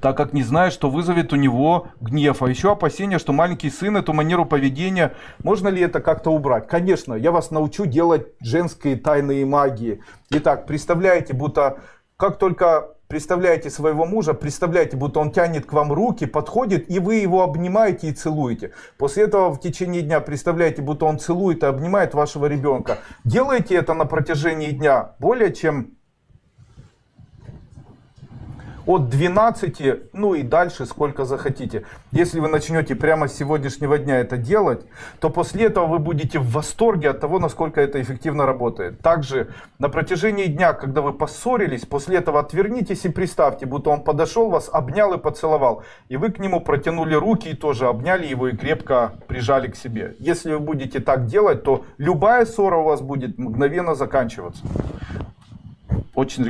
так как не знает, что вызовет у него гнев. А еще опасение, что маленький сын эту манеру поведения, можно ли это как-то убрать? Конечно, я вас научу делать женские тайные магии. Итак, представляете, будто как только представляете своего мужа, представляете, будто он тянет к вам руки, подходит, и вы его обнимаете и целуете. После этого в течение дня представляете, будто он целует и обнимает вашего ребенка. Делайте это на протяжении дня более чем от 12, ну и дальше сколько захотите. Если вы начнете прямо с сегодняшнего дня это делать, то после этого вы будете в восторге от того, насколько это эффективно работает. Также на протяжении дня, когда вы поссорились, после этого отвернитесь и представьте, будто он подошел вас, обнял и поцеловал. И вы к нему протянули руки и тоже обняли его и крепко прижали к себе. Если вы будете так делать, то любая ссора у вас будет мгновенно заканчиваться. Очень